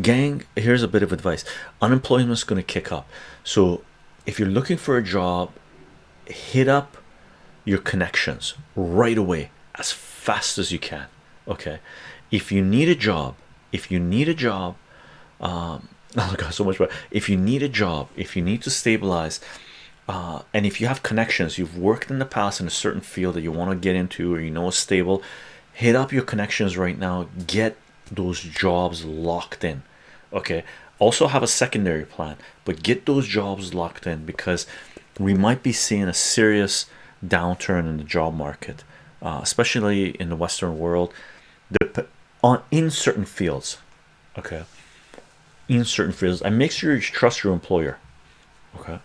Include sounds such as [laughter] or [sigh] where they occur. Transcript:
gang here's a bit of advice. Unemployment is going to kick up. So if you're looking for a job hit up your connections right away as fast as you can okay? If you need a job if you need a job um [laughs] oh god so much but if you need a job if you need to stabilize uh, and if you have connections you've worked in the past in a certain field that you want to get into or you know is stable hit up your connections right now. Get those jobs locked in. Okay also have a secondary plan but get those jobs locked in because we might be seeing a serious downturn in the job market uh, especially in the western world. The, on in certain fields okay in certain fields and make sure you trust your employer okay